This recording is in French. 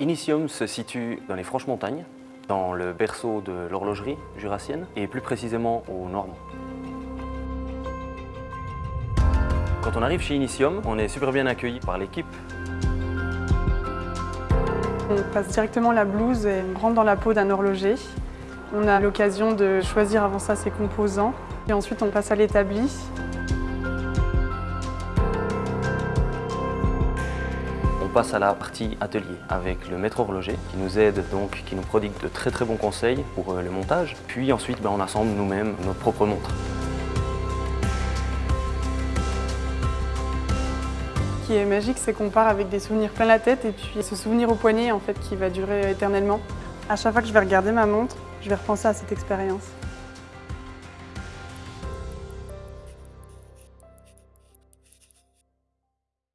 Initium se situe dans les Franches Montagnes, dans le berceau de l'horlogerie jurassienne et plus précisément au Normand. Quand on arrive chez Initium, on est super bien accueilli par l'équipe. On passe directement la blouse et on rentre dans la peau d'un horloger. On a l'occasion de choisir avant ça ses composants et ensuite on passe à l'établi. Passe à la partie atelier avec le maître horloger qui nous aide donc, qui nous prodigue de très très bons conseils pour euh, le montage. Puis ensuite ben, on assemble nous-mêmes notre propre montre. Ce qui est magique, c'est qu'on part avec des souvenirs plein la tête et puis ce souvenir au poignet en fait qui va durer éternellement. À chaque fois que je vais regarder ma montre, je vais repenser à cette expérience.